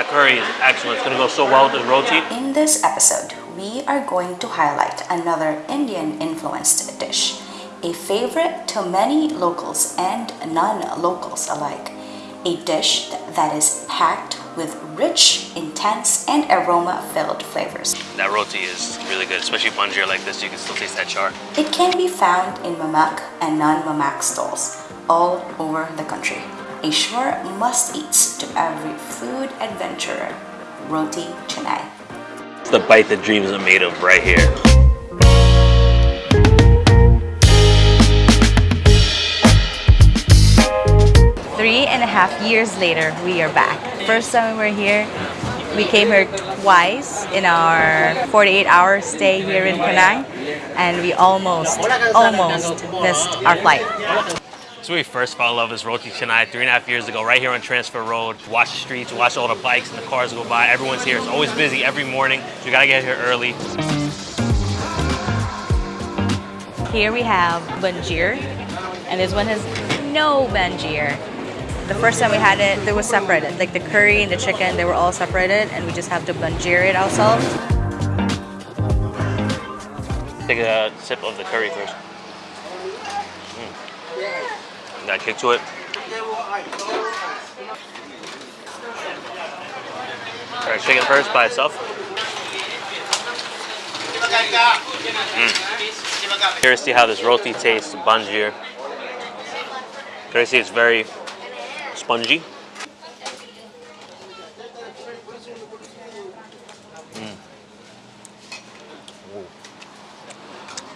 That curry is excellent. It's gonna go so well with this roti. In this episode, we are going to highlight another Indian influenced dish, a favorite to many locals and non-locals alike. A dish that is packed with rich, intense, and aroma-filled flavors. That roti is really good, especially banjir like this. You can still taste that char. It can be found in mamak and non-mamak stalls all over the country. A sure must-eats to every food adventurer, roti canai. It's the bite that dreams are made of right here. Three and a half years later, we are back. First time we were here, we came here twice in our 48-hour stay here in Penang, and we almost, almost missed our flight. When we first fell in love with Roti Canai three and a half years ago, right here on Transfer Road. Watch the streets, watch all the bikes and the cars go by. Everyone's here. It's always busy every morning, so you gotta get here early. Here we have banjir, and this one has no banjir. The first time we had it, they were separated. Like the curry and the chicken, they were all separated, and we just have to banjir it ourselves. Take a sip of the curry first. Mm. A kick to it. All right, chicken first by itself. Mm. Here to see how this roti tastes, banjir. Can I see it's very spongy. Mm.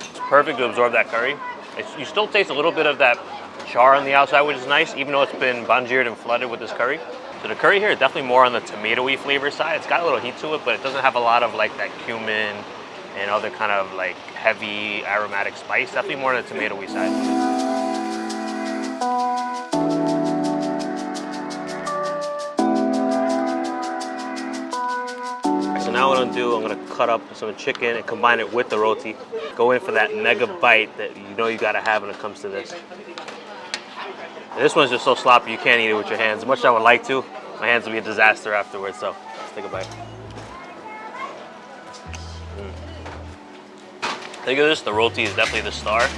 It's perfect to absorb that curry. It's, you still taste a little bit of that char on the outside, which is nice, even though it's been banjired and flooded with this curry. So the curry here is definitely more on the tomatoey flavor side. It's got a little heat to it, but it doesn't have a lot of like that cumin and other kind of like heavy aromatic spice. Definitely more on the tomatoey side. So now what I'm gonna do, I'm gonna cut up some chicken and combine it with the roti. Go in for that mega bite that you know you gotta have when it comes to this. This one's just so sloppy you can't eat it with your hands. As much as I would like to, my hands will be a disaster afterwards, so let's take a bite. Mm. Think of this, the roti is definitely the star.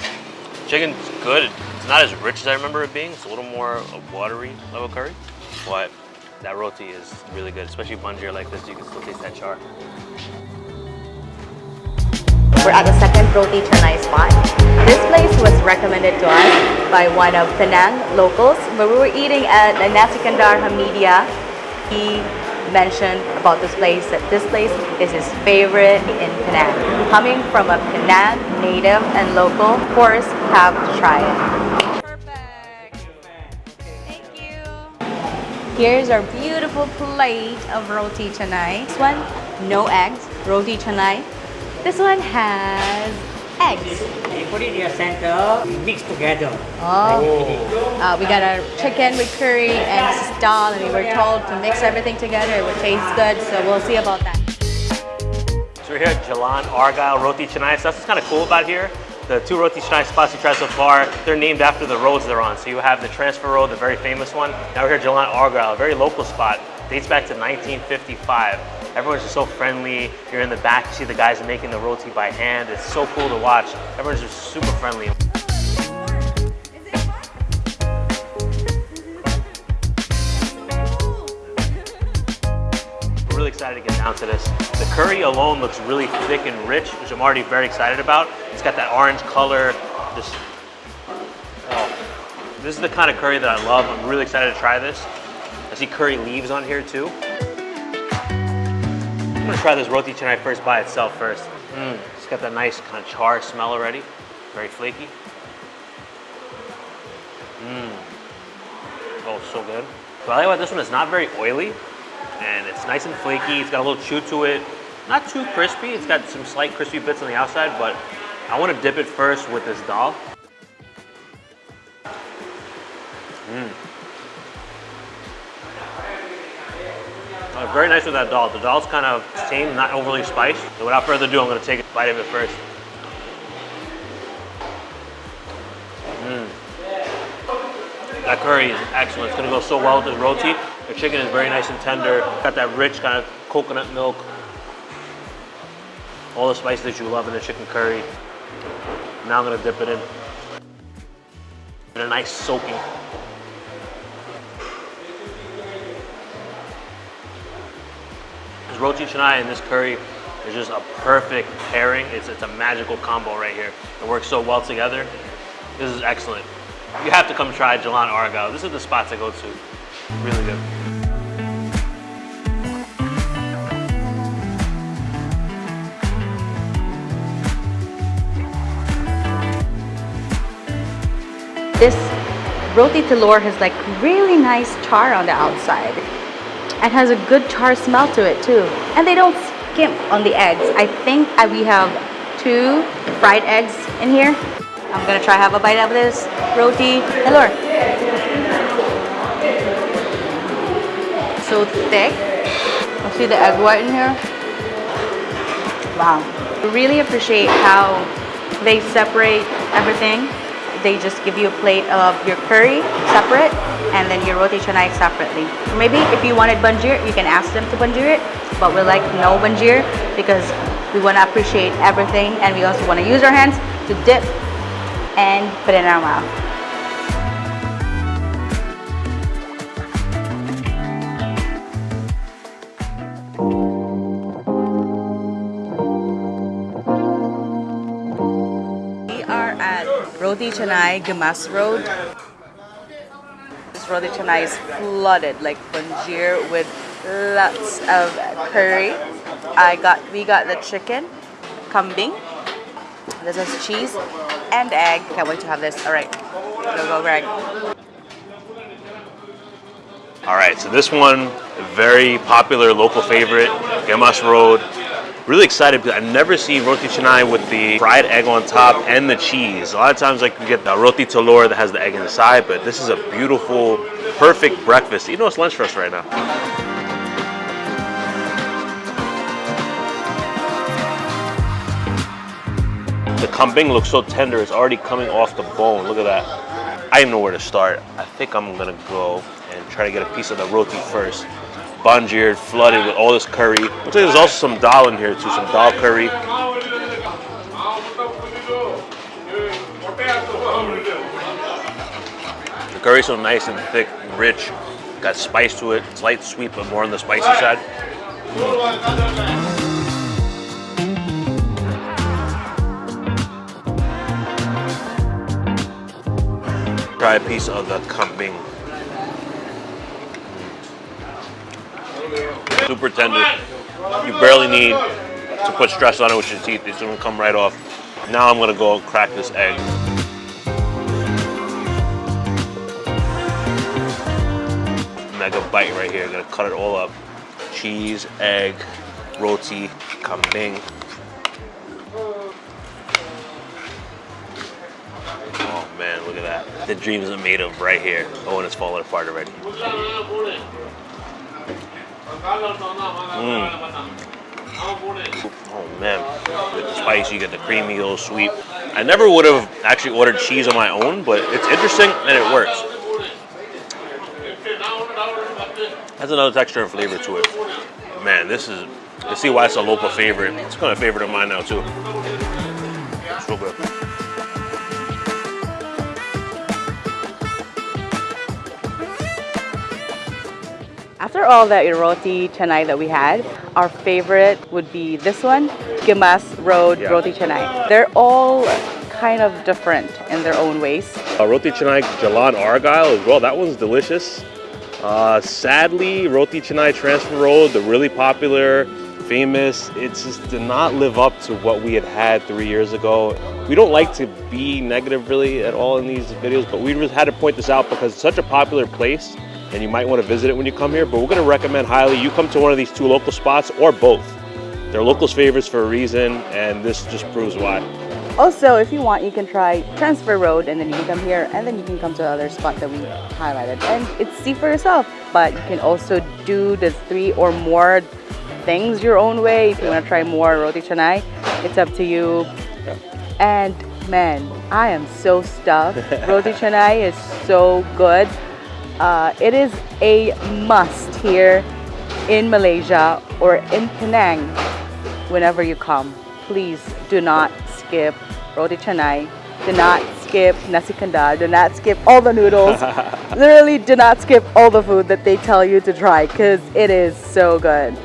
Chicken's good. It's not as rich as I remember it being. It's a little more watery level curry, but that roti is really good, especially banjir like this. You can still taste that char. We're at the second roti canai spot. This place was recommended to us by one of Penang locals. When we were eating at the Nasi Kandar Hameediyah, he mentioned about this place that this place is his favorite in Penang. Coming from a Penang native and local, of course, have to try it. Perfect. Thank you. Here's our beautiful plate of roti canai. This one, no eggs, roti canai. This one has eggs. You put it in your center, mix together. Oh. Uh, we got our chicken with curry and this dal and we were told to mix everything together. It would taste good, so we'll see about that. So we're here at Jalan Argyle Roti Canai. So that's what's kind of cool about here. The two Roti Canai spots you tried so far, they're named after the roads they're on. So you have the Transfer Road, the very famous one. Now we're here at Jalan Argyle, a very local spot. Dates back to 1955. Everyone's just so friendly. You're in the back, you see the guys making the roti by hand. It's so cool to watch. Everyone's just super friendly. Really excited to get down to this. The curry alone looks really thick and rich, which I'm already very excited about. It's got that orange color. Oh, this is the kind of curry that I love. I'm really excited to try this. I see curry leaves on here too. I'm gonna try this roti canai first by itself first. Mm, it's got that nice kind of char smell already. Very flaky. Mmm. Oh, so good. What I like about this one is not very oily and it's nice and flaky. It's got a little chew to it. Not too crispy. It's got some slight crispy bits on the outside, but I want to dip it first with this dal. Mmm. Uh, very nice with that dal. The dal's kind of tame, not overly spiced. So without further ado, I'm going to take a bite of it first. Mmm. That curry is excellent. It's going to go so well with the roti. The chicken is very nice and tender. Got that rich kind of coconut milk. All the spices that you love in a chicken curry. Now I'm gonna dip it in. And a nice soaking. Roti canai and this curry is just a perfect pairing. It's, it's a magical combo right here. It works so well together. This is excellent. You have to come try Jalan Argyle. This is the spot to go to. Really good. This roti telur has like really nice char on the outside and has a good char smell to it too. And they don't skimp on the eggs. I think we have two fried eggs in here. I'm gonna try have a bite of this roti telur. So thick. I see the egg white in here. Wow. Really appreciate how they separate everything. They just give you a plate of your curry separate and then your roti canai separately. Maybe if you wanted banjir, you can ask them to banjir it, but we like no banjir because we want to appreciate everything and we also want to use our hands to dip and put it in our mouth. We are at Roti Canai Gemas Road. Roti is flooded like banjir with lots of curry. I got we got the chicken, kambing. This is cheese and egg. Can't wait to have this. All right, go go Greg. All right, so this one, very popular local favorite, Gemas Road. Really excited because I've never seen roti canai with the fried egg on top and the cheese. A lot of times like you get the roti telur that has the egg inside, but this is a beautiful, perfect breakfast. You know it's lunch for us right now. The kambing looks so tender, it's already coming off the bone. Look at that. I don't know where to start. I think I'm gonna go and try to get a piece of the roti first. Banjir, flooded with all this curry. Looks like there's also some dal in here too, some dal curry. The curry's so nice and thick, and rich. Got spice to it. It's light sweet, but more on the spicy side. Try a piece of the kambing. Super tender. You barely need to put stress on it with your teeth. It's gonna come right off. Now I'm gonna go crack this egg. Mega bite right here. Gonna cut it all up. Cheese, egg, roti, kambing. Oh man, look at that. The dreams are made of right here. Oh, and it's falling apart already. Mm. Oh man, with the spice, you get the creamy, little sweet. I never would have actually ordered cheese on my own, but it's interesting and it works. Has another texture and flavor to it. Man, this is, you see why it's a local favorite. It's kind of a favorite of mine now too. It's good. After all that roti canai that we had, our favorite would be this one, Gemas Road Yeah. Roti Canai. They're all kind of different in their own ways. Uh, roti canai Jalan Argyle as well. That one's delicious. Uh, sadly, roti canai Transfer Road, the really popular, famous, it just did not live up to what we had had three years ago. We don't like to be negative really at all in these videos, but we just had to point this out because it's such a popular place and you might want to visit it when you come here. But we're going to recommend highly you come to one of these two local spots or both. They're locals' favorites for a reason, and this just proves why. Also, if you want, you can try Transfer Road and then you can come here and then you can come to the other spot that we highlighted. And it's see for yourself. But you can also do the three or more things your own way. If you want to try more roti canai, it's up to you. And man, I am so stuffed. roti canai is so good. Uh, it is a must here in Malaysia or in Penang whenever you come. Please do not skip roti canai. Do not skip nasi kandar. Do not skip all the noodles. Literally do not skip all the food that they tell you to try because it is so good.